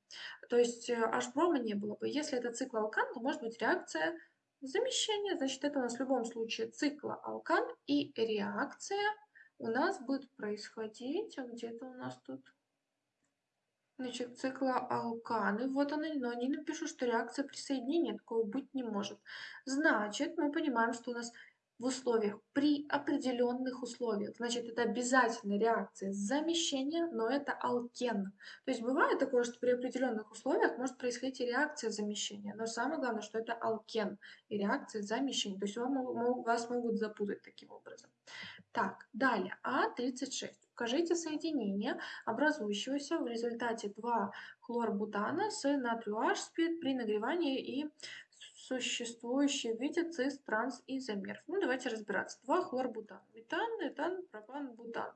A: То есть H-брома э, не было бы. Если это циклоалкан, то может быть реакция замещения. Значит, это у нас в любом случае циклоалкан. И реакция у нас будет происходить... А где-то у нас тут... Значит, циклоалканы. Вот они, но они напишут, что реакция присоединения такого быть не может. Значит, мы понимаем, что у нас в условиях, при определенных условиях. Значит, это обязательная реакция замещения, но это алкен. То есть бывает такое, что при определенных условиях может происходить и реакция замещения, но самое главное, что это алкен и реакция замещения. То есть вам, вас могут запутать таким образом. Так, далее, А36. Укажите соединение, образующегося в результате 2 хлорбутана с натрию H при нагревании и существующие в виде цис, транс, изомеров. Ну, давайте разбираться. Два хлорбутан. Метан, этан, пропан, бутан.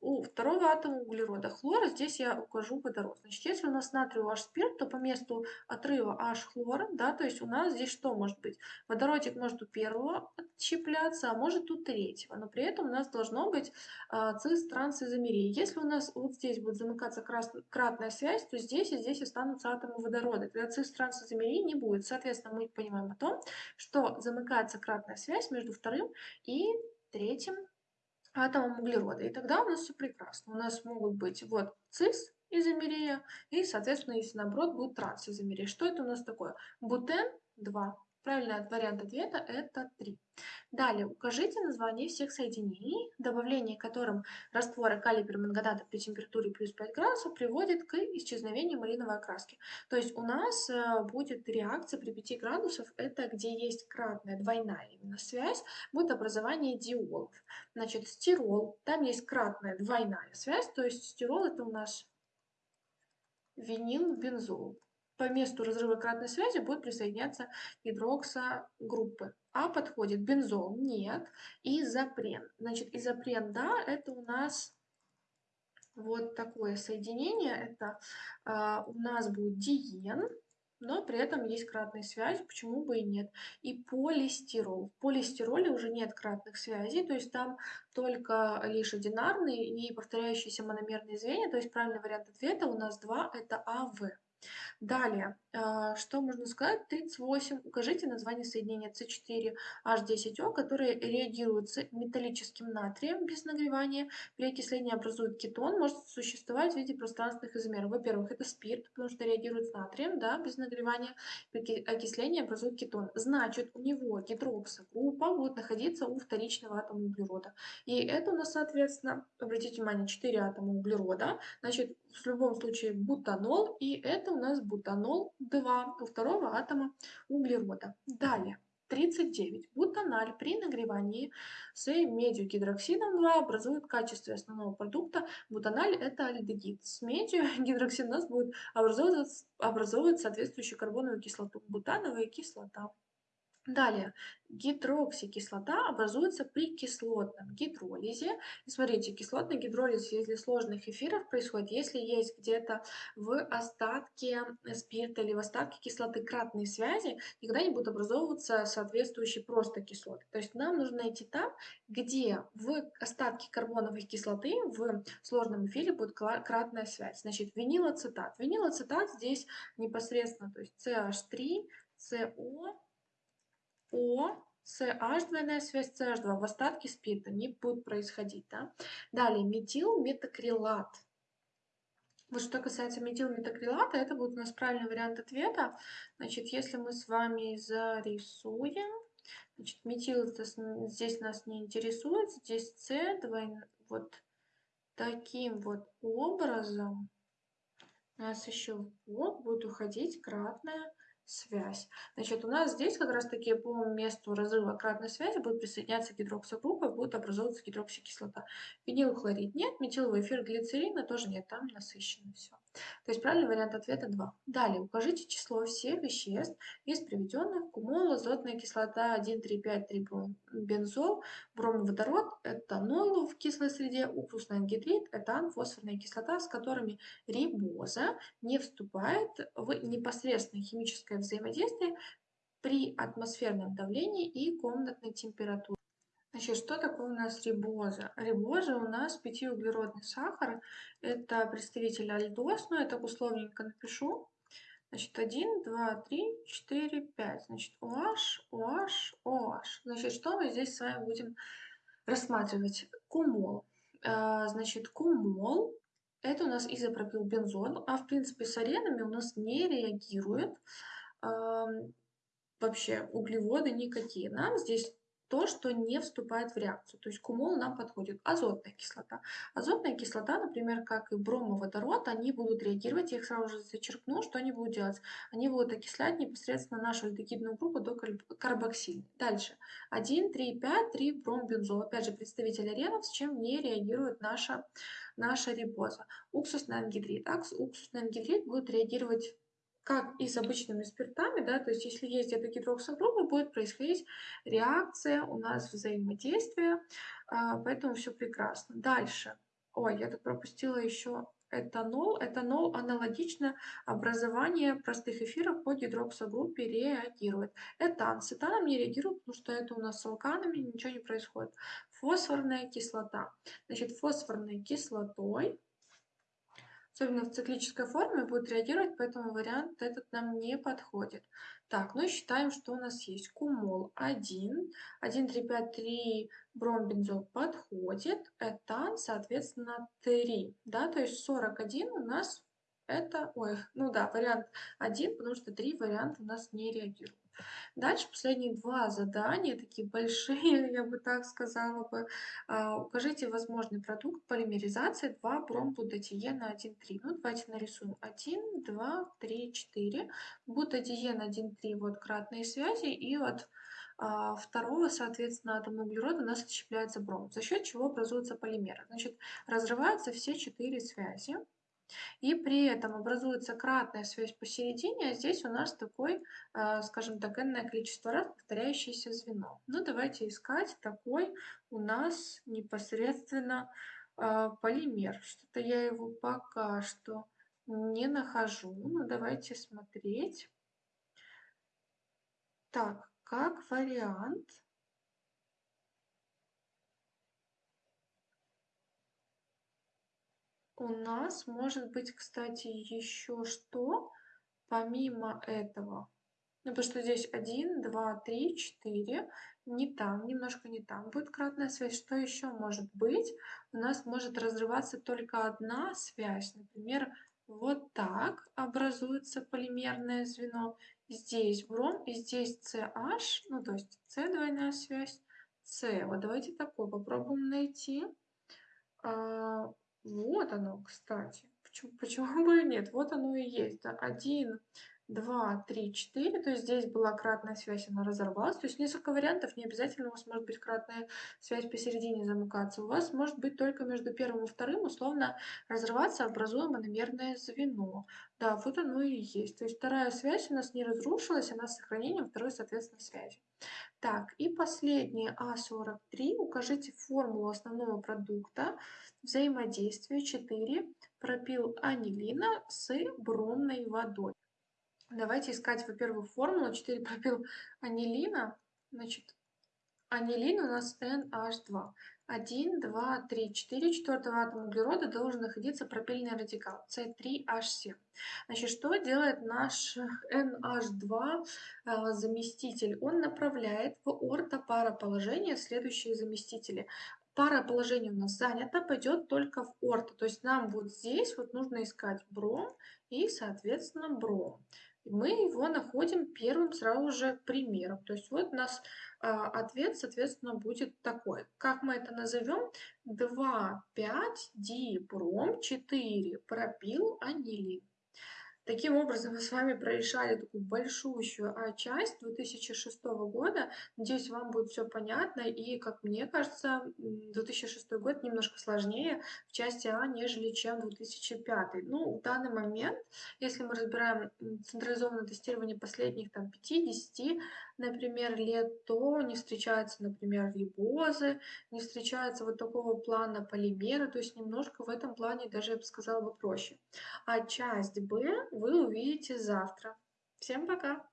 A: У второго атома углерода хлора здесь я укажу водород. Значит, если у нас натрий H спирт, то по месту отрыва H хлора, да, то есть у нас здесь что может быть? Водородик может у первого отщепляться, а может у третьего. Но при этом у нас должно быть а, цис, транс, изомерия. Если у нас вот здесь будет замыкаться кратная связь, то здесь и здесь останутся атомы водорода. Тогда цис, транс, изомерии не будет. Соответственно, мы понимаем о том, что замыкается кратная связь между вторым и третьим атомом углерода. И тогда у нас все прекрасно. У нас могут быть вот цис изомерия и, соответственно, если наоборот будет трансизомерия. Что это у нас такое? Бутен 2 Правильный вариант ответа это 3. Далее, укажите название всех соединений, добавление которым раствора калия перманганата при температуре плюс 5 градусов приводит к исчезновению малиновой окраски. То есть у нас э, будет реакция при 5 градусов, это где есть кратная, двойная именно связь, будет образование диолов. Значит, стирол, там есть кратная, двойная связь, то есть стирол это у нас винил, бензол по месту разрыва кратной связи будет присоединяться гидроксогруппы. А подходит бензол? Нет. Изопрен. Значит, изопрен, да, это у нас вот такое соединение. Это э, у нас будет диен, но при этом есть кратная связь, почему бы и нет. И полистирол. В полистироле уже нет кратных связей, то есть там только лишь одинарные и повторяющиеся мономерные звенья, то есть правильный вариант ответа у нас два, это АВ. Далее, а, что можно сказать? 38. Укажите название соединения С4H10O, которое реагирует с металлическим натрием без нагревания. При окислении образует кетон, может существовать в виде пространственных изомеров. Во-первых, это спирт, потому что реагирует с натрием, да, без нагревания. При окислении образует кетон. Значит, у него гидроксогруппа будет находиться у вторичного атома углерода. И это у нас, соответственно, обратите внимание, 4 атома углерода. Значит, в любом случае бутанол, и это у нас бутанол 2 у второго атома углерода. Далее. 39. Бутаналь при нагревании с медью гидроксидом 2 образует в качестве основного продукта. Бутаналь это альдегид. С медью гидроксидом у нас будет образовывать, образовывать соответствующую карбоновую кислоту. Бутановая кислота. Далее, гидроксикислота образуется при кислотном гидролизе. И смотрите, кислотный гидролиз из сложных эфиров происходит, если есть где-то в остатке спирта или в остатке кислоты кратные связи, никогда не будут образовываться соответствующие просто кислоты. То есть нам нужно найти там, где в остатке карбоновой кислоты в сложном эфире будет кратная связь. Значит, винилоцетат. Винилоцетат здесь непосредственно, то есть CH3, CO, о, CH, двойная связь CH2 в остатке спирта не будет происходить. Да? Далее, метилметакрилат. Вот что касается метилметакрилата, это будет у нас правильный вариант ответа. Значит, если мы с вами зарисуем, значит, метил здесь нас не интересует, здесь С, двойной, вот таким вот образом у нас еще в бок будет уходить кратная связь. Значит, у нас здесь как раз-таки по месту разрыва кратной связи будет присоединяться гидроксогруппа, будет образовываться гидроксикислота. Винилхлорид нет, метиловый эфир глицерина тоже нет, там насыщенно все. То есть правильный вариант ответа 2. Далее укажите число всех веществ из приведенных кумол, азотная кислота 1, 3, 5, 3 бензол, бромводород, этанол в кислой среде, уксусный ангидрид, этан, фосфорная кислота, с которыми рибоза не вступает в непосредственное химическое взаимодействие при атмосферном давлении и комнатной температуре. Значит, что такое у нас рибоза? Рибоза у нас пятиуглеродный сахар. Это представитель альдоз, но я так условненько напишу. Значит, 1, 2, 3, 4, 5. Значит, OH, OH, OH. Значит, что мы здесь с вами будем рассматривать? Кумол. А, значит, кумол – это у нас изопропилбензол, а в принципе с аренами у нас не реагирует вообще углеводы никакие. Нам здесь то, что не вступает в реакцию. То есть кумол нам подходит. Азотная кислота. Азотная кислота, например, как и бромоводород, они будут реагировать, я их сразу же зачеркну, что они будут делать? Они будут окислять непосредственно нашу альдегидную группу до карбоксильной. Дальше. 1, 3, 5, 3 бромбензол. Опять же, представитель аренов, с чем не реагирует наша, наша рибоза. Уксусный ангидрид. Уксусный ангидрид будет реагировать как и с обычными спиртами, да, то есть если есть где-то гидроксогруппа, будет происходить реакция у нас взаимодействия, а, поэтому все прекрасно. Дальше. Ой, я тут пропустила еще этанол. Этанол аналогично образование простых эфиров по гидроксогруппе реагирует. Этан с этаном не реагирует, потому что это у нас с алканами ничего не происходит. Фосфорная кислота. Значит, фосфорной кислотой особенно в циклической форме, будет реагировать, поэтому вариант этот нам не подходит. Так, ну и считаем, что у нас есть кумол 1, 1, 3, 5, 3 бромбензол подходит, этан, соответственно, 3, да, то есть 41 у нас это, ой, ну да, вариант 1, потому что 3 варианта у нас не реагируют. Дальше последние два задания, такие большие, я бы так сказала бы. А, укажите возможный продукт полимеризации 2 бромбутадиена 1,3. Ну, давайте нарисуем 1, 2, 3, 4. Бутадиен 1,3, вот кратные связи, и от а, второго, соответственно, атома углерода у нас отщепляется бром, за счет чего образуются полимеры. Значит, разрываются все четыре связи. И при этом образуется кратная связь посередине, а здесь у нас такой, а, скажем так, энное количество раз повторяющееся звено. Ну, давайте искать такой у нас непосредственно а, полимер. Что-то я его пока что не нахожу. Ну, давайте смотреть. Так, как вариант – у нас может быть, кстати, еще что? помимо этого, ну, потому что здесь 1, 2, 3, 4, не там, немножко не там будет кратная связь. Что еще может быть? У нас может разрываться только одна связь. Например, вот так образуется полимерное звено. Здесь бром и здесь CH, ну то есть C двойная связь, C. Вот давайте такое попробуем найти. Вот оно, кстати. Почему, почему бы и нет? Вот оно и есть. Да? 1, 2, 3, 4. То есть здесь была кратная связь, она разорвалась. То есть несколько вариантов. Не обязательно у вас может быть кратная связь посередине замыкаться. У вас может быть только между первым и вторым условно разрываться, образуя мономерное звено. Да, вот оно и есть. То есть вторая связь у нас не разрушилась, она с сохранением второй, соответственно, связи. Так, и последнее А43. Укажите формулу основного продукта взаимодействия 4 пропил анилина с бромной водой. Давайте искать, во-первых, формулу 4 пропил анилина. Значит, анилин у нас NH2. 1, 2, 3, 4. Четвертого атома углерода должен находиться пропильный радикал C3H7. Значит, что делает наш NH2 э, заместитель? Он направляет в ортопароположение следующие заместители пара положений у нас занято, пойдет только в орто. То есть нам вот здесь вот нужно искать бром и, соответственно, бром мы его находим первым сразу же примером. То есть вот у нас а, ответ, соответственно, будет такой. Как мы это назовем? 2, 5, дибром, 4, пропил, анилин. Таким образом, мы с вами прорешали такую большущую а, часть 2006 года. Надеюсь, вам будет все понятно. И, как мне кажется, 2006 год немножко сложнее в части А, нежели чем 2005. Ну, в данный момент, если мы разбираем централизованное тестирование последних там, 5-10 например, лет, то не встречаются, например, рибозы, не встречаются вот такого плана полимеры, то есть немножко в этом плане даже, я бы сказала, бы проще. А часть Б вы увидите завтра. Всем пока!